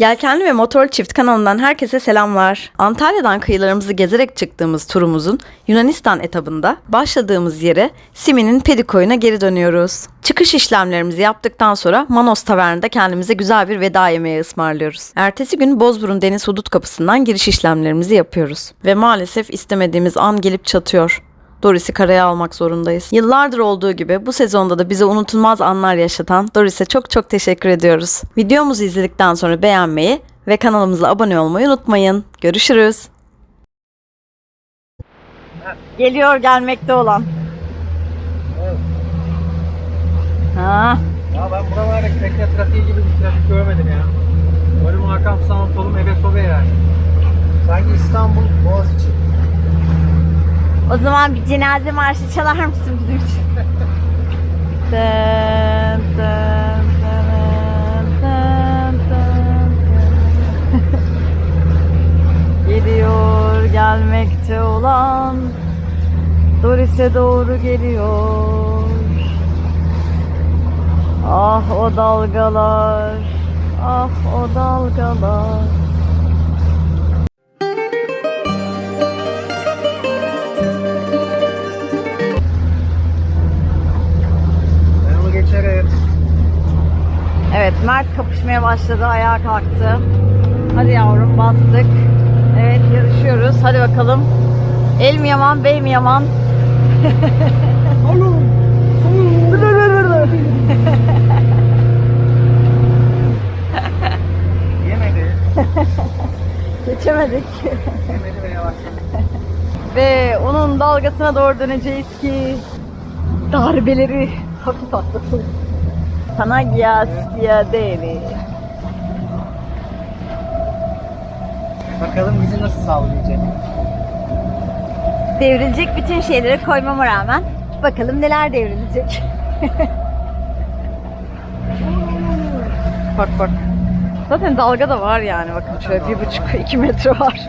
Yelkenli ve Motor Çift kanalından herkese selamlar. Antalya'dan kıyılarımızı gezerek çıktığımız turumuzun Yunanistan etabında başladığımız yere Simi'nin Pedikoy'una geri dönüyoruz. Çıkış işlemlerimizi yaptıktan sonra Manos Tavern'da kendimize güzel bir veda yemeği ısmarlıyoruz. Ertesi gün Bozburun Deniz Hudut Kapısı'ndan giriş işlemlerimizi yapıyoruz. Ve maalesef istemediğimiz an gelip çatıyor. Doris'i karaya almak zorundayız. Yıllardır olduğu gibi bu sezonda da bize unutulmaz anlar yaşatan Doris'e çok çok teşekkür ediyoruz. Videomuzu izledikten sonra beğenmeyi ve kanalımıza abone olmayı unutmayın. Görüşürüz. Geliyor gelmekte olan. Ha. Ya ben buralardaki bekle trafiği gibi bir trafik görmedim ya. Önüm arkam sağım solum eve sobe yani. Sanki İstanbul Boğaziçi. O zaman bir cenaze marşı çalar mısın bizim için? Dın dın dın dın dın. Geliyor gelmekte olan Doris'e doğru geliyor Ah o dalgalar Ah o dalgalar Mert kapışmaya başladı ayağa kalktı. Hadi yavrum bastık. Evet yarışıyoruz. Hadi bakalım. El mi yaman, bey mi yaman? Yemedi. Geçemedik. Yemedi ve yavaşladı. Ve onun dalgasına doğru döneceğiz ki darbeleri hafif atlatalım. Panagia Stia Devi. Bakalım bizi nasıl sağlayacak. Devrilecek bütün şeyleri koymama rağmen bakalım neler devrilecek. bak bak. Zaten dalga da var yani bakın şöyle bir buçuk iki metre var.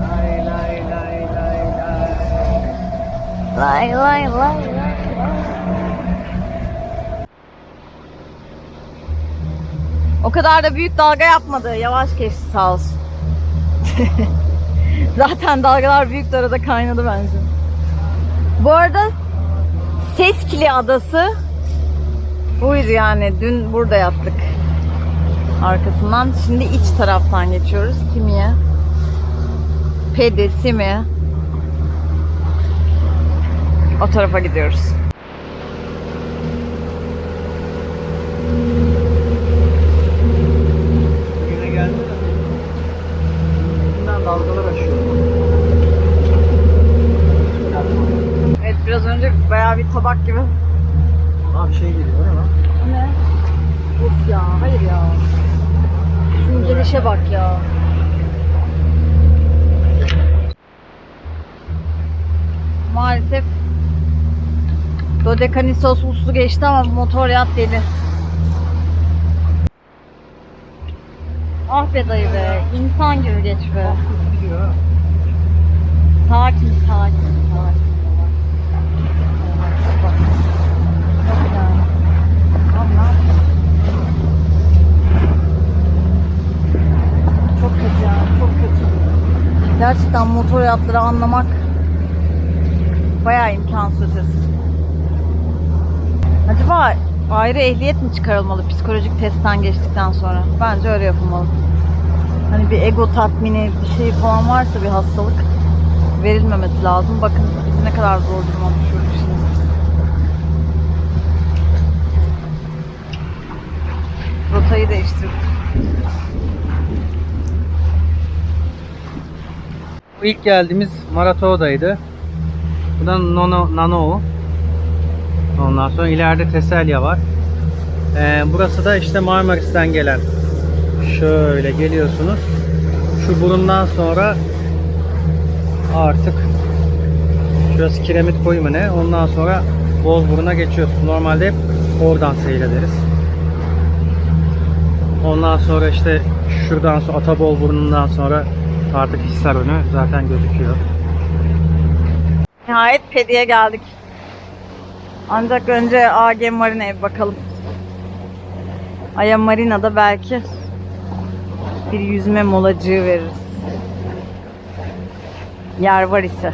Lay lay lay lay lay. Lay lay lay lay. O kadar da büyük dalga yapmadı. Yavaş geçti sağ olsun. Zaten dalgalar büyük arada kaynadı bence. Bu arada Seskili Adası buydu yani. Dün burada yattık. Arkasından. Şimdi iç taraftan geçiyoruz. Simi'ye. Pedi, Simi. O tarafa gidiyoruz. Yine geldi de. Bundan dalgalar aşıyor. Evet biraz önce bayağı bir tabak gibi. Abi şey geliyor değil mi? Ne? Of ya hayır ya. Şunun gelişe bak ya. Maalesef Dodekanisos uslu geçti ama motor yat deli. Ah be dayı be. insan gibi geç be. Sakin, sakin, sakin. Bak. Yok yani. Tamam, ne yapayım? Çok kötü ya, çok kötü. Gerçekten motor yatları anlamak bayağı imkansız. Acaba ayrı ehliyet mi çıkarılmalı psikolojik testten geçtikten sonra? Bence öyle yapılmalı. Hani bir ego tatmini bir şey falan varsa bir hastalık verilmemesi lazım. Bakın ne kadar zor duruma düşürdük şimdi. Rotayı değiştirdik. İlk geldiğimiz Marato'daydı. Bu da Nono, Nano. Ondan sonra ileride Teselya var. Ee, burası da işte Marmaris'ten gelen. Şöyle geliyorsunuz. Şu burundan sonra artık şurası kiremit koyu mu ne? Ondan sonra Bozburun'a geçiyorsunuz. Normalde hep oradan seyrederiz. Ondan sonra işte şuradan sonra Atabol burnundan sonra artık Hisar önü zaten gözüküyor. Nihayet Pedi'ye geldik. Ancak önce AG Marine'ye bir bakalım. Aya Marina'da belki bir yüzme molacığı veririz. Yer var ise.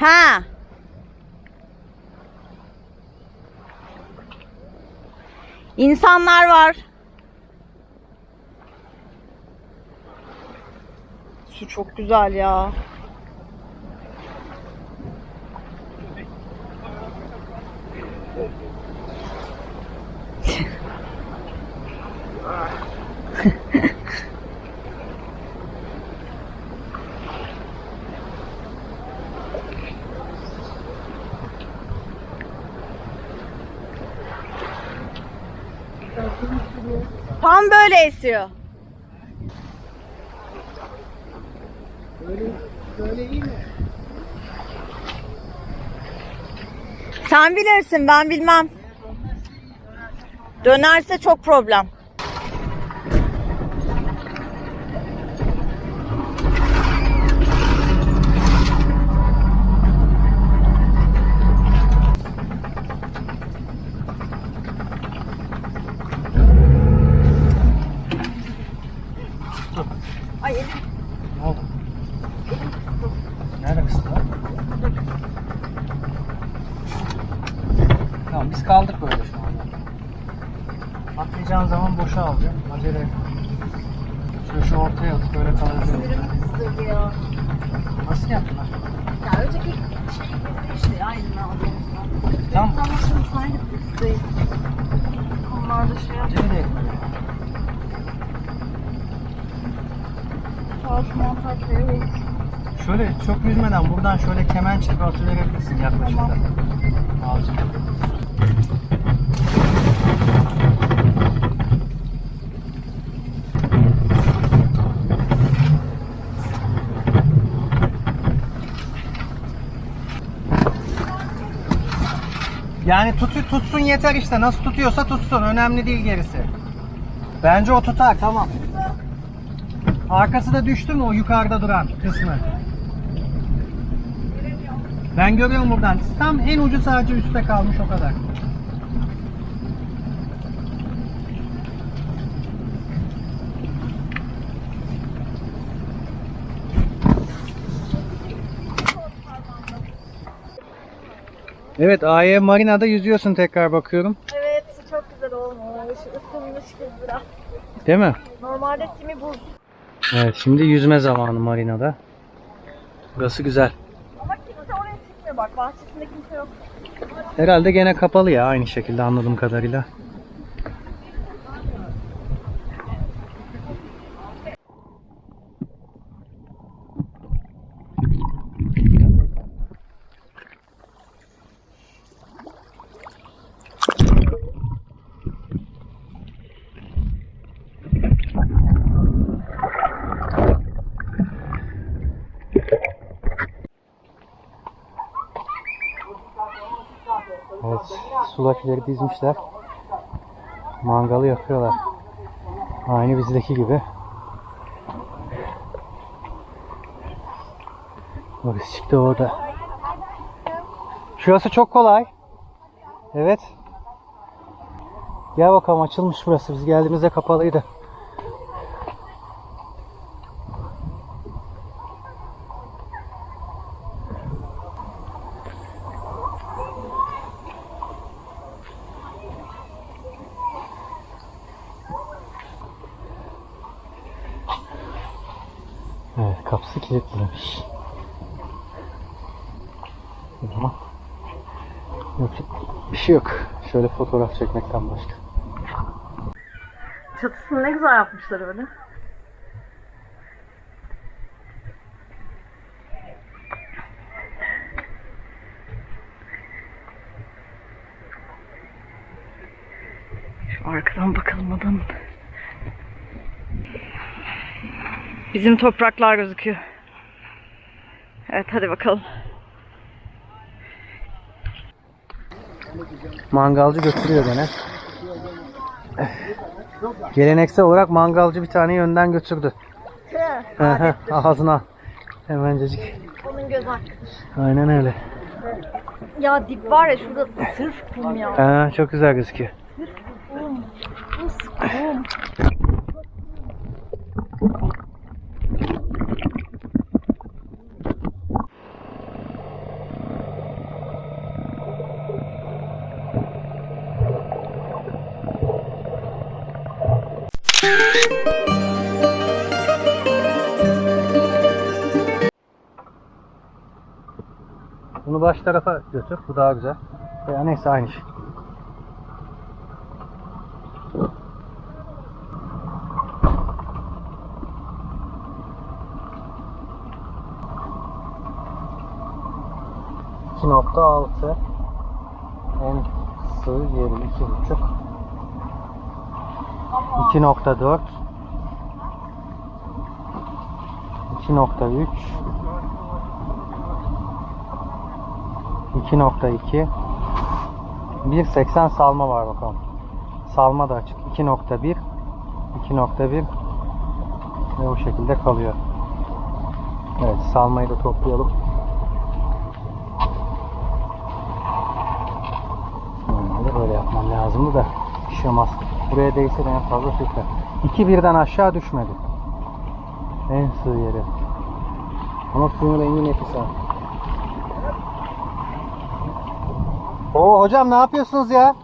Ha. İnsanlar var. Su çok güzel ya. Mi? Sen bilirsin ben bilmem. Dönerse çok problem. Ay elim Ne oldu? Nerede kısıtlı? Tamam biz kaldık böyle şu anda. Atlayacağın zaman boşa alacağım. Acele etme. Şöyle şu ortaya atıp böyle kalacağım. sinirimi kızdırdı ya. Nasıl yaptın? Ya önceki şey gibi işte aynı aldığımızda. Tamam. Tam aslında aynı da şey yapıyor. Acele etme. Şöyle çok yüzmeden buradan şöyle kemençe bir atıverebilirsin yaklaşıkta. Tamam. Azıcık. Yani tut, tutsun yeter işte. Nasıl tutuyorsa tutsun. Önemli değil gerisi. Bence o tutar. Tamam. Arkası da düştü mü o yukarıda duran kısmı? Ben görüyorum buradan. Tam en ucu sadece üstte kalmış o kadar. Evet AY Marina'da yüzüyorsun tekrar bakıyorum. Evet çok güzel olmuş. Isınmış kız biraz. Değil mi? Normalde simi buz. Evet şimdi yüzme zamanı marinada. Burası güzel. Ama kimse oraya çıkmıyor bak. Bahçesinde kimse yok. Herhalde gene kapalı ya aynı şekilde anladığım kadarıyla. Evet, sulakileri dizmişler. Mangalı yakıyorlar. Aynı bizdeki gibi. Orası çıktı orada. Şurası çok kolay. Evet. Gel bakalım açılmış burası. Biz geldiğimizde kapalıydı. Evet kapısı kilitlemiş. O zaman yapacak bir şey yok. Şöyle fotoğraf çekmekten başka. Çatısını ne güzel yapmışlar öyle. Şu arkadan bakalım adamın. Bizim topraklar gözüküyor. Evet hadi bakalım. Mangalcı götürüyor gene. Geleneksel olarak mangalcı bir tane önden götürdü. Ağzına. Hemencecik. Onun göz hakkı. Aynen öyle. Ya dip var ya şurada sırf kum ya. Ha, çok güzel gözüküyor. Bunu baş tarafa götür. Bu daha güzel. Ya neyse aynı şey. nokta altı en sığ yeri iki buçuk 2.4 2.3 2.2 1.80 salma var bakalım. Salma da açık. 2.1 2.1 ve o şekilde kalıyor. Evet salmayı da toplayalım. Normalde böyle yapmam lazımdı da olmaz. Buraya değse de en fazla sürter. 2 birden aşağı düşmedi. En sığ yeri. Ama suyun rengi nefis ha. Oo hocam ne yapıyorsunuz ya?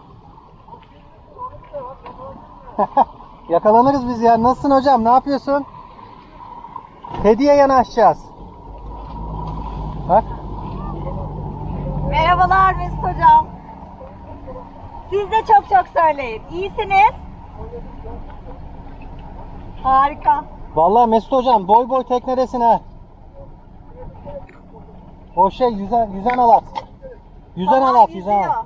Yakalanırız biz ya. Nasılsın hocam? Ne yapıyorsun? Hediye yanaşacağız. Bak. Merhabalar Mesut Hocam. Siz de çok çok söyleyin. İyisiniz. Harika. Vallahi Mesut hocam boy boy teknedesin ha. O şey yüzen, yüzen alat. Yüzen Babam alat, yüzen alat.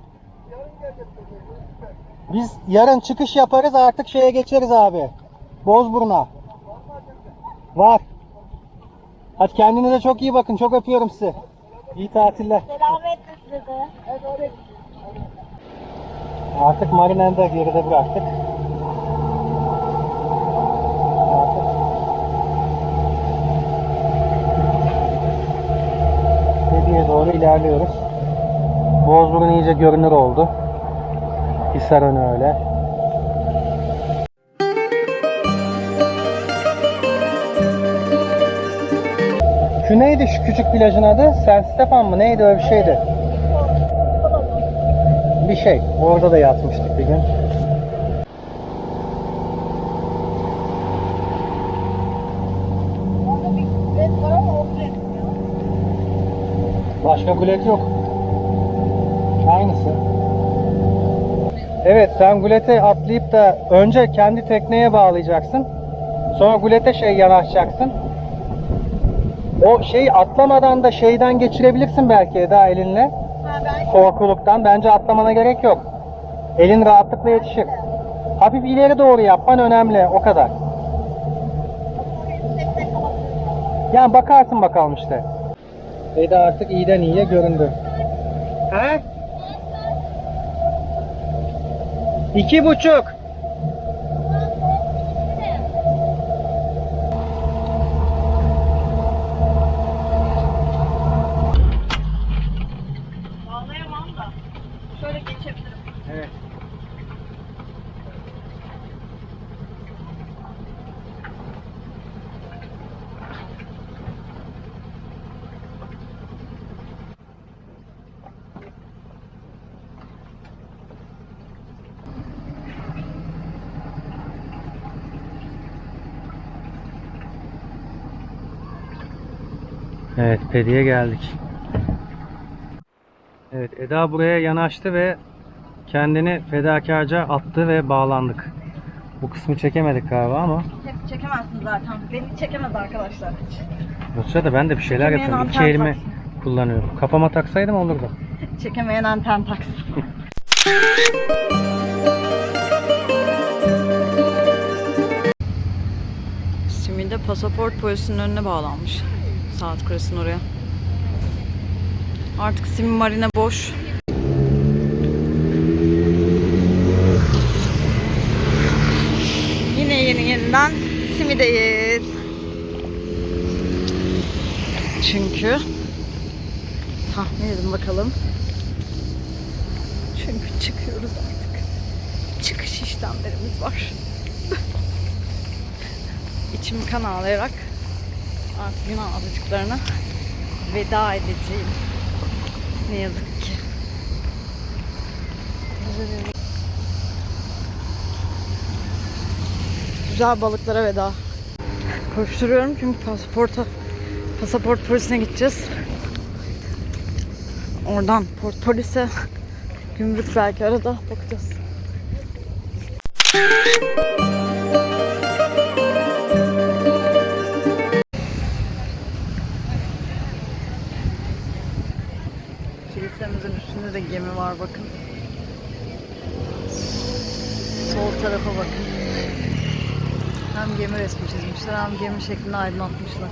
Biz yarın çıkış yaparız artık şeye geçeriz abi. Bozburun'a. Var. Hadi kendinize çok iyi bakın. Çok öpüyorum sizi. İyi tatiller. Selametle size. Artık marinayı da geride bıraktık. Artık Hediye doğru ilerliyoruz. Bozburun iyice görünür oldu. Hisarön öyle. Şu neydi şu küçük plajın adı? San Stefan mı? Neydi öyle bir şeydi? Bir şey. Orada da yatmıştık bir gün. Kulet kulet. Başka gulet yok. Evet sen gulete atlayıp da önce kendi tekneye bağlayacaksın. Sonra gulete şey yanaşacaksın. O şey atlamadan da şeyden geçirebilirsin belki Eda elinle. Ha Korkuluktan. Bence atlamana gerek yok. Elin rahatlıkla yetişir. Hafif ileri doğru yapman önemli. O kadar. Yani bakarsın bakalım işte. Eda artık iyiden iyiye göründü. He? İki buçuk. Evet, Pedi'ye geldik. Evet, Eda buraya yanaştı ve kendini fedakarca attı ve bağlandık. Bu kısmı çekemedik galiba ama Hep çekemezsin zaten. Beni çekemez arkadaşlar. bu sırada ben de bir şeyler Çekemeyen yapıyorum. İki elimi kullanıyorum. Kafama taksaydım olurdu. Çekemeyen anten taksın. Simi de pasaport polisinin önüne bağlanmış. Saat kulesinin oraya. Artık Simi marine boş. Yine yeni yeniden Simi'deyiz. Çünkü tahmin edin bakalım. Çünkü çıkıyoruz artık. Çıkış işlemlerimiz var. İçim kan ağlayarak artık Yunan adacıklarına veda edeceğim. Ne yazık ki. Güzel balıklara veda. Koşturuyorum çünkü pasaporta pasaport polisine gideceğiz. Oradan port polise gümrük belki arada bakacağız. Gemi var bakın. Sol tarafa bakın. Hem gemi resmi çizmişler hem gemi şeklinde aydınlatmışlar.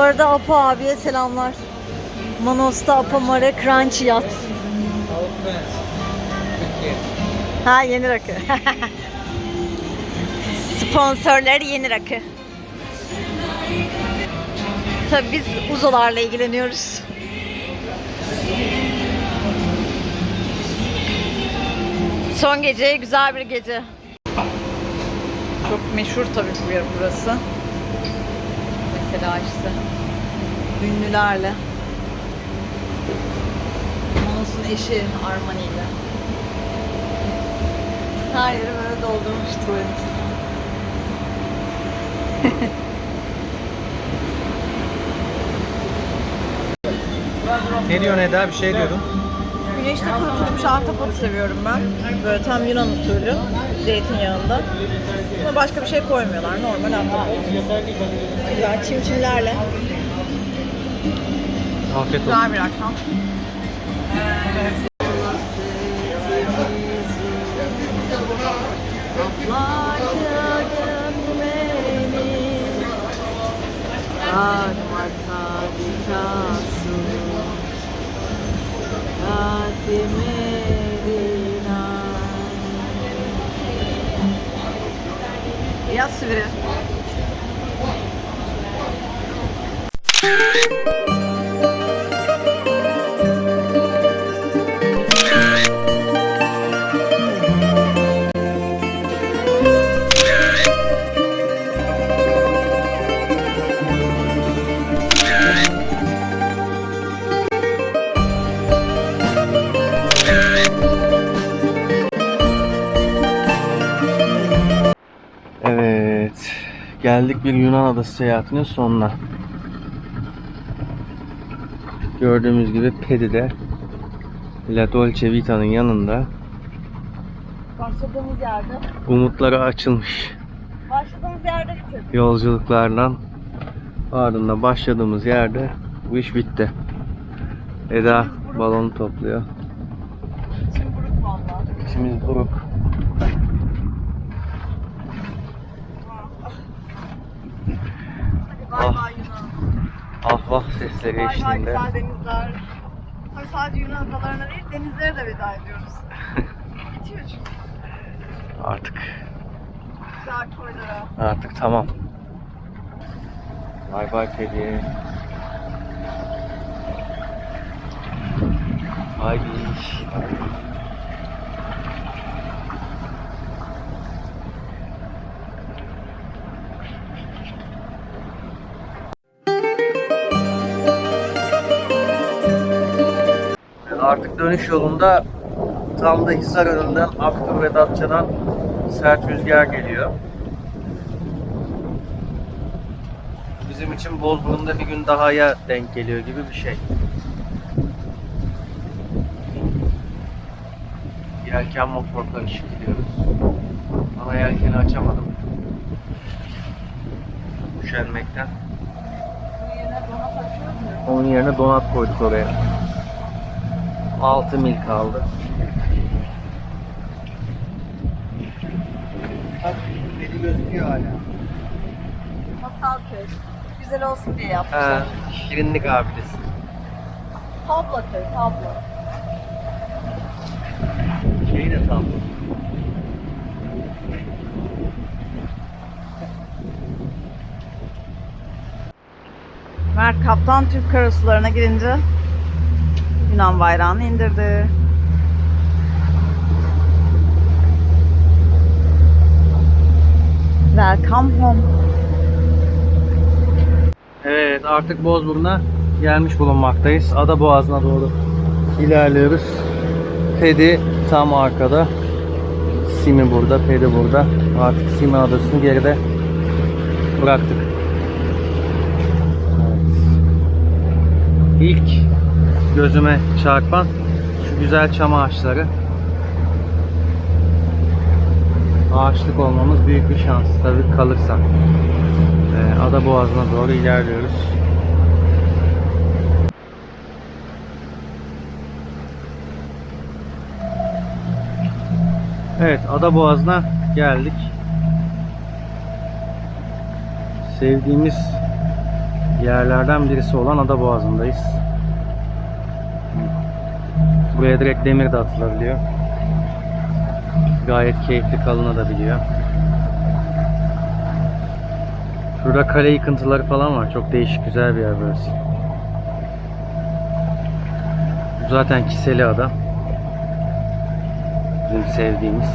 Arada Apo abiye selamlar. Manos'ta Apo Mare Crunchy Yat. Ha yeni rakı. Sponsorları yeni rakı. Tabii biz uzolarla ilgileniyoruz. Son gece güzel bir gece. Çok meşhur tabii bir yer burası. Mesela işte ünlülerle. Manos'un eşi Armani ile. Her yeri böyle doldurmuş tuvalet. Ne diyorsun Eda? Bir şey diyordun. Güneşte kurutulmuş ahtapot seviyorum ben. Böyle tam Yunan usulü. Zeytinyağında. Buna başka bir şey koymuyorlar. Normal ahtapot. Güzel çimçimlerle. Afiyet olsun. Güzel bir akşam. Sivri. Evet. Geldik bir Yunan adası seyahatinin sonuna. Gördüğümüz gibi Pedi'de La Dolce Vita'nın yanında Başladığımız yerde. umutları açılmış Başladığımız yerde bitirdik. yolculuklardan ardından başladığımız yerde bu iş bitti. Eda balonu topluyor. İçim buruk. İçimiz buruk. Bay bay Yunan. Ah vah sesleri Bay bay eşliğinde. güzel denizler. Tabii sadece Yunan adalarına değil denizlere de veda ediyoruz. Bitiyor çünkü. Artık Güzel koylara. artık tamam. Bay bay Pedi. Haydi. Artık dönüş yolunda tam da Hisar önünden Aktur ve Datça'dan sert rüzgar geliyor. Bizim için Bozburun'da bir gün dahaya denk geliyor gibi bir şey. Yelken motorla ışıklıyoruz. Ama yelkeni açamadım. Üşenmekten. Onun yerine donat koyduk oraya. 6 mil kaldı. Bak beni gözüküyor hala. Masal köy. Güzel olsun diye yapmışlar. Ha, şirinlik abidesi. Tablo köy, tablo. Şey de tam. Mert Kaptan Türk karasularına girince Yunan bayrağını indirdi. Welcome home. Evet artık Bozburun'a gelmiş bulunmaktayız. Ada Boğazı'na doğru ilerliyoruz. Pedi tam arkada. Simi burada, Pedi burada. Artık Simi adasını geride bıraktık. Evet. İlk gözüme çarpan şu güzel çam ağaçları. Ağaçlık olmamız büyük bir şans tabii kalırsak. Ee, Ada Boğazı'na doğru ilerliyoruz. Evet, Ada Boğazı'na geldik. Sevdiğimiz yerlerden birisi olan Ada Boğazı'ndayız. Buraya direkt demir de atılabiliyor. Gayet keyifli kalınabiliyor. Şurada kale yıkıntıları falan var. Çok değişik güzel bir yer burası. Bu zaten Kiseli Ada. Bizim sevdiğimiz.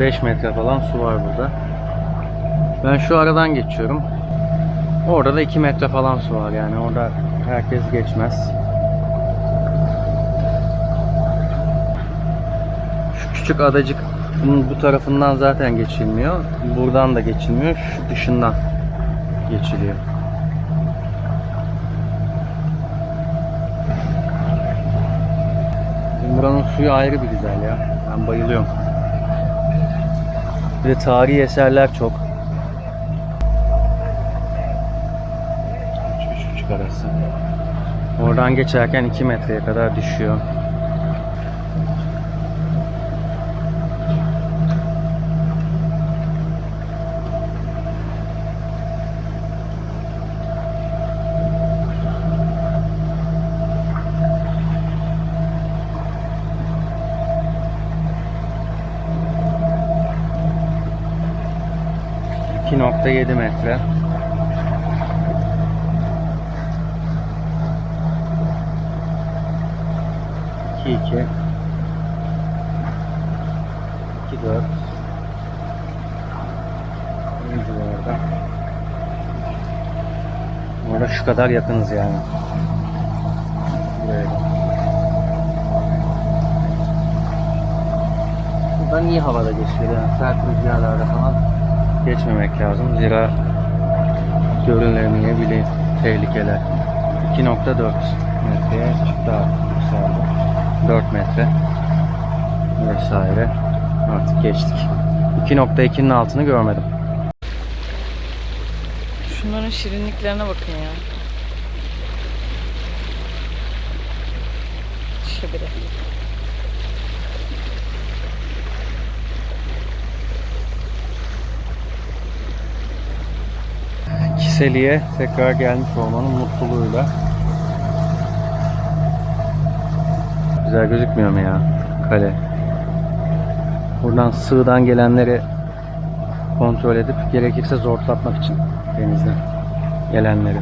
Beş metre falan su var burada. Ben şu aradan geçiyorum. Orada da 2 metre falan su var yani. Orada herkes geçmez. Şu küçük adacık bu tarafından zaten geçilmiyor. Buradan da geçilmiyor. Şu dışından geçiliyor. Buranın suyu ayrı bir güzel ya. Ben bayılıyorum. Bir de tarihi eserler çok. Arası. Oradan geçerken 2 metreye kadar düşüyor. ...2.7 metre. İki iki. İki dört. Ne civarda? Orada şu kadar yakınız yani. Buraya. Buradan iyi havada geçiyor yani. Sert rüzgarlarda falan geçmemek lazım. Zira görünmeyebilir tehlikeler. 2.4 metreye çıktı artık yükseldi. 4 metre vesaire artık geçtik. 2.2'nin altını görmedim. Şunların şirinliklerine bakın ya. Biri. Kiseli'ye tekrar gelmiş olmanın mutluluğuyla. Güzel gözükmüyor mu ya kale? Buradan sığdan gelenleri kontrol edip gerekirse zortlatmak için denizden gelenleri.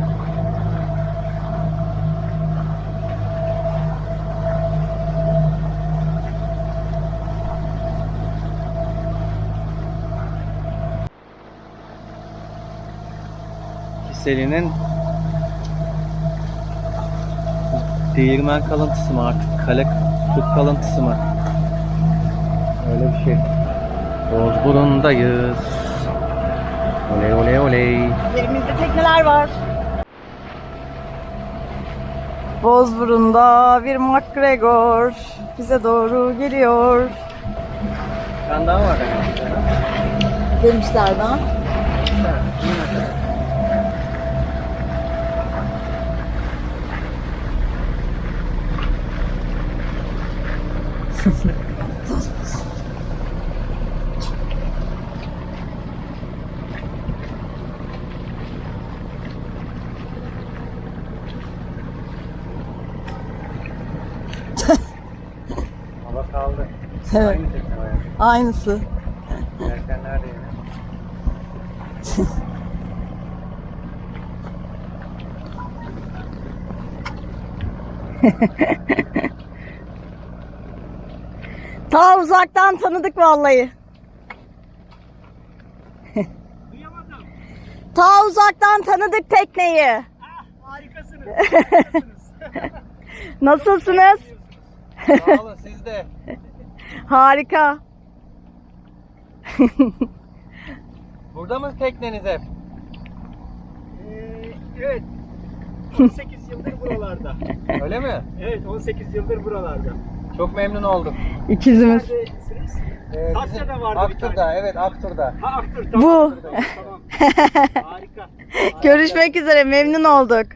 Kiselinin değirmen kalıntısı mı artık? Kale su kalıntısı mı? Öyle bir şey. Bozburun'dayız. Oley oley oley. Yerimizde tekneler var. Bozburun'da bir McGregor bize doğru geliyor. Tane daha var. Demişlerden. Hava kaldı. Evet. Aynı tekne var. Aynısı. Yelkenler de yine. Ta uzaktan tanıdık vallahi. Ta uzaktan tanıdık tekneyi. Harikasınız. Nasılsınız? Sağ olun siz de. Harika. Burada mı tekneniz hep? Ee, evet. 18 yıldır buralarda. Öyle mi? Evet 18 yıldır buralarda. Çok memnun oldum. İkizimiz. Neredesiniz? Ee, Kasya'da vardı bir Aktur'da, tane. evet Aktur'da. Ha aktör tamam. Bu. Tamam. tamam. Harika. Görüşmek üzere memnun olduk.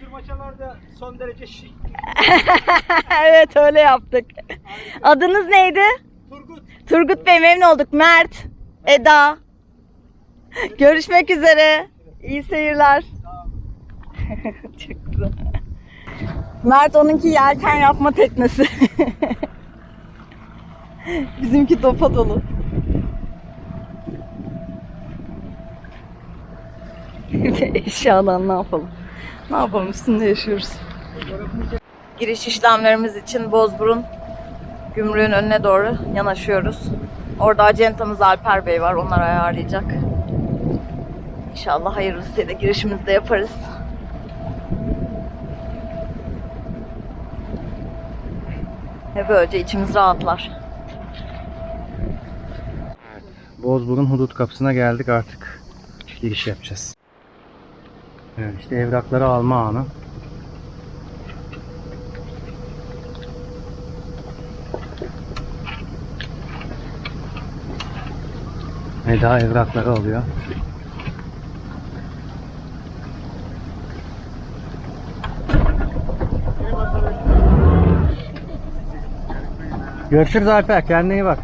Sürmaçalarda son derece şık. evet öyle yaptık. Adınız neydi? Turgut. Turgut Bey memnun olduk. Mert, Eda. Görüşmek üzere. İyi seyirler. Çok güzel. Mert onunki yelken yapma teknesi. Bizimki dopa dolu. Eşyadan ne yapalım? Ne yapalım üstünde yaşıyoruz. Giriş işlemlerimiz için Bozburun gümrüğün önüne doğru yanaşıyoruz. Orada acentamız Alper Bey var. Onlar ayarlayacak. İnşallah hayırlısıyla girişimizi de yaparız. Ve böylece içimiz rahatlar. Bozburun hudut kapısına geldik artık. Giriş yapacağız. Evet işte evrakları alma anı. Eda evrakları alıyor. Görüşürüz Alper. Kendine iyi bak.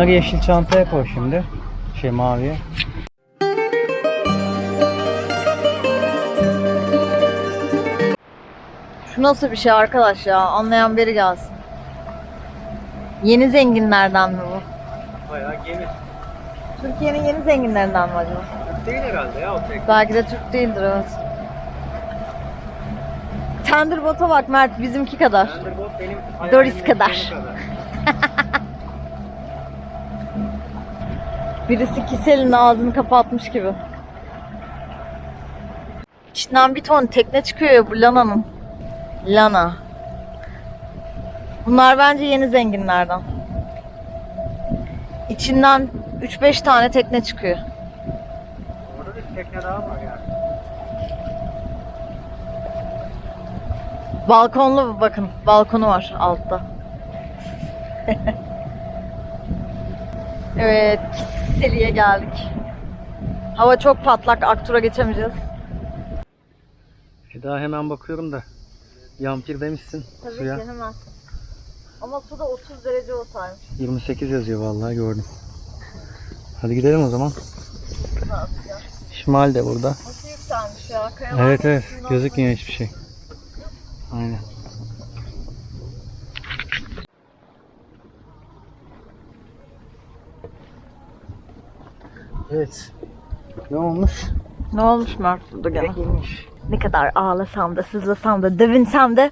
Onları yeşil çantaya koy şimdi. Şey maviye. Şu nasıl bir şey arkadaş ya? Anlayan biri gelsin. Yeni zenginlerden mi bu? Bayağı gemi. Türkiye'nin yeni zenginlerinden mi acaba? Değil herhalde ya o tek. Belki de Türk değildir evet. Tenderbot'a bak Mert bizimki kadar. Thunderbolt benim Doris hayalimin kadar. Birisi Kisel'in ağzını kapatmış gibi. İçinden bir ton tekne çıkıyor ya bu Lana'nın. Lana. Bunlar bence yeni zenginlerden. İçinden 3-5 tane tekne çıkıyor. Orada bir tekne daha var yani. Balkonlu bakın. Balkonu var altta. evet. Kiseli'ye geldik. Hava çok patlak. Aktur'a geçemeyeceğiz. Eda hemen bakıyorum da. Yampir demişsin suya. hemen. Ama suda 30 derece olsaymış. 28 yazıyor vallahi gördüm. Hadi gidelim o zaman. Şimal de burada. Nasıl yükselmiş ya? Kayalar Evet evet gözükmüyor hiçbir şey. Aynen. Evet. Ne olmuş? Ne olmuş Mert burada gene? Girmiş. Ne kadar ağlasam da sızlasam da dövünsem de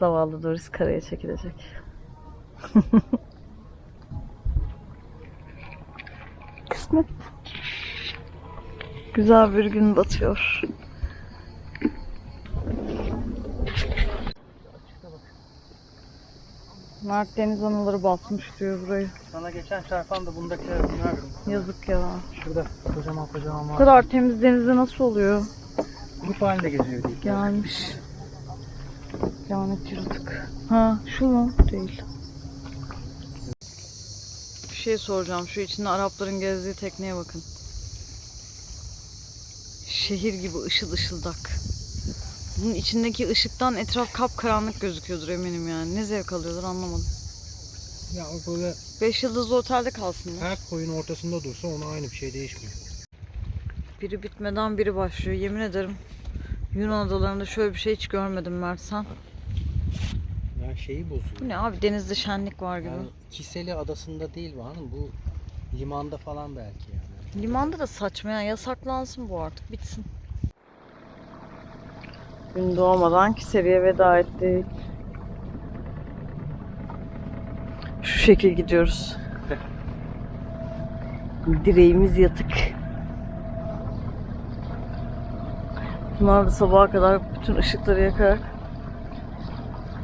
zavallı Doris karaya çekilecek. Kısmet. Güzel bir gün batıyor. Mert deniz anaları basmış diyor burayı. Sana geçen çarpan da bundakiler bunlar. Yazık ya. Şurada kocaman kocaman Bu var. kadar temiz denizde nasıl oluyor? Grup halinde geziyor değil. Gelmiş. Lanet yaratık. Ha şu mu? Değil. Bir şey soracağım. Şu içinde Arapların gezdiği tekneye bakın. Şehir gibi ışıl ışıldak. Bunun içindeki ışıktan etraf kapkaranlık gözüküyordur eminim yani. Ne zevk alıyorlar anlamadım. Ya o böyle Beş yıldızlı otelde kalsınlar. her koyun ortasında dursa ona aynı bir şey değişmiyor. Biri bitmeden biri başlıyor. Yemin ederim Yunan adalarında şöyle bir şey hiç görmedim Mert sen. Yani şeyi bozuyor. Bu ne abi denizde şenlik var gibi. Yani Kiseli adasında değil bu hanım. Bu limanda falan belki yani. Limanda da saçma ya. Yasaklansın bu artık. Bitsin. Gün doğmadan Kiseri'ye veda ettik. Şu şekil gidiyoruz. Direğimiz yatık. Bunlar da sabaha kadar bütün ışıkları yakarak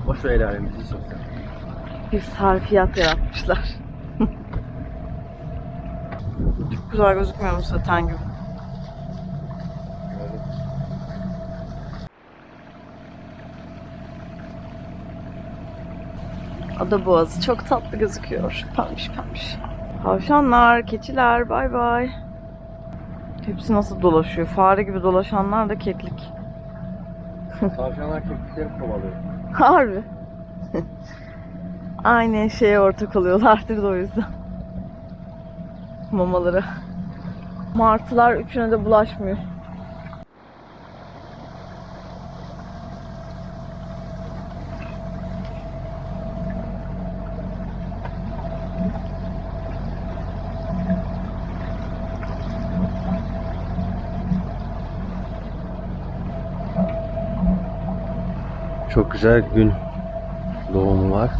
Boş ver alemimizi soksa. bir sarfiyat yaratmışlar. Çok güzel gözükmüyor mu saten gibi? Ada boğazı çok tatlı gözüküyor. Pembiş pembiş. Tavşanlar, keçiler, bay bay. Hepsi nasıl dolaşıyor? Fare gibi dolaşanlar da keklik. Tavşanlar keklikleri kovalıyor. Harbi. Aynı şeye ortak oluyorlardır da o yüzden. Mamaları. Martılar üçüne de bulaşmıyor. Çok güzel gün doğumu var.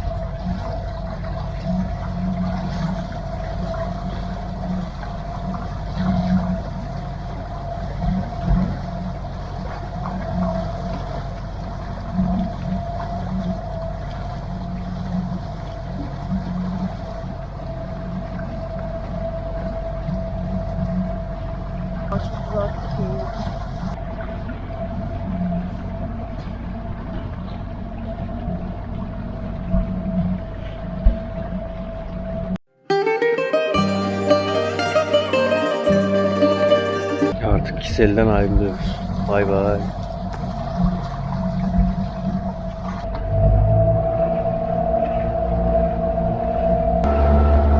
Artık Kiseli'den ayrılıyoruz. Bay bay.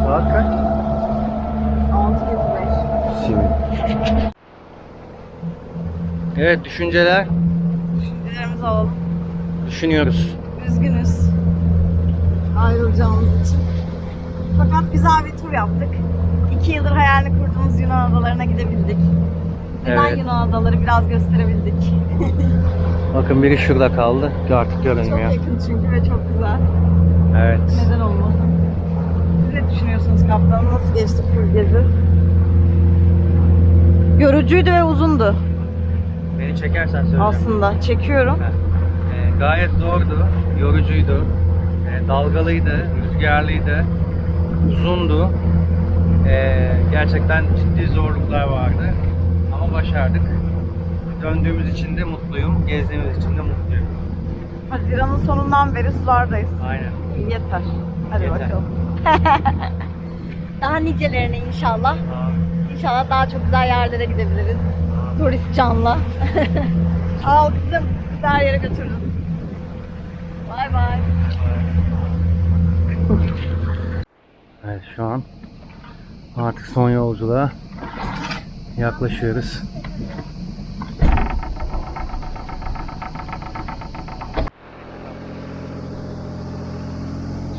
Saat kaç? 6.25. Simit. Evet düşünceler. Düşüncelerimizi alalım. Düşünüyoruz. Üzgünüz. Ayrılacağımız için. Fakat güzel bir tur yaptık. İki yıldır hayalini kurduğumuz Yunan adalarına gidebildik. Neden Evet. Yunan adaları biraz gösterebildik. Bakın biri şurada kaldı. Artık Çok görünmüyor. yakın çünkü ve çok güzel. Evet. Neden olmasın? Siz ne düşünüyorsunuz kaptan? Nasıl geçti tur gezi? Yorucuydu ve uzundu Beni çekersen söyleyeceğim. aslında. Çekiyorum. Ee, gayet zordu, yorucuydu, Ee, dalgalıydı, rüzgarlıydı, uzundu. Ee, gerçekten ciddi zorluklar vardı başardık. Döndüğümüz için de mutluyum, gezdiğimiz için de mutluyum. Haziran'ın sonundan beri sulardayız. Aynen. Yeter. Hadi Yeter. bakalım. Daha nicelerine inşallah. İnşallah daha çok güzel yerlere gidebiliriz. Doris Can'la. Al kızım. Her yere götürdüm. Bay bay. Evet şu an artık son yolculuğa yaklaşıyoruz.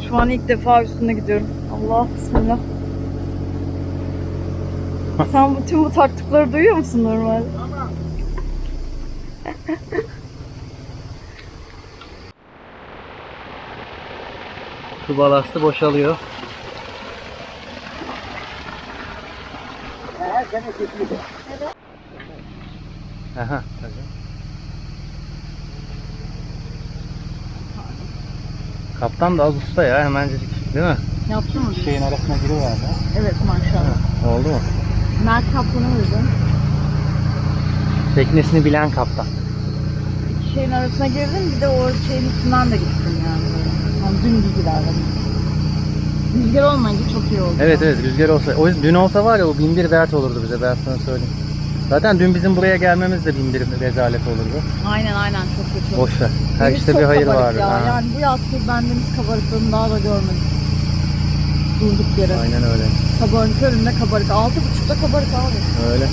Şu an ilk defa üstüne gidiyorum. Allah bismillah. Sen bütün bu taktıkları duyuyor musun normal? Su balastı boşalıyor. Aha, tabii. Kaptan da az usta ya hemencecik değil mi? Yaptı mı? Şeyin arasına giriverdi. Evet maşallah. Oldu mu? Mert Kaplan'a uygun. Teknesini bilen kaptan. Şeyin arasına girdim bir de o şeyin üstünden de gittim yani. Yani dümdüz ilerledim. Rüzgar olmayınca çok iyi oldu. Evet evet rüzgar olsa. O yüzden dün olsa var ya o bin bir dert olurdu bize ben sana söyleyeyim. Zaten dün bizim buraya gelmemiz de bin bir rezalet olurdu. Aynen aynen çok kötü. Boş ver. Her Deniz işte çok bir hayır kabarık vardır. Ya. Ha. Yani bu yaz ki ben deniz kabarıklığını daha da görmedim. Durduk yere. Aynen öyle. Sabahın köründe kabarık. Altı buçukta kabarık abi. Öyle.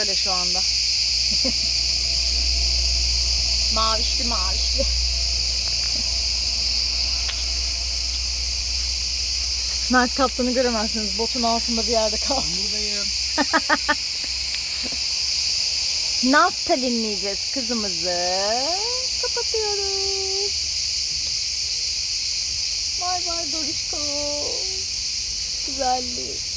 Böyle şu anda. mavişli mavişli. Mert Kaptan'ı göremezsiniz. Botun altında bir yerde kaldı. Buradayım. naftalinleyeceğiz kızımızı. Kapatıyoruz. Bay bay Dorişko. Güzellik.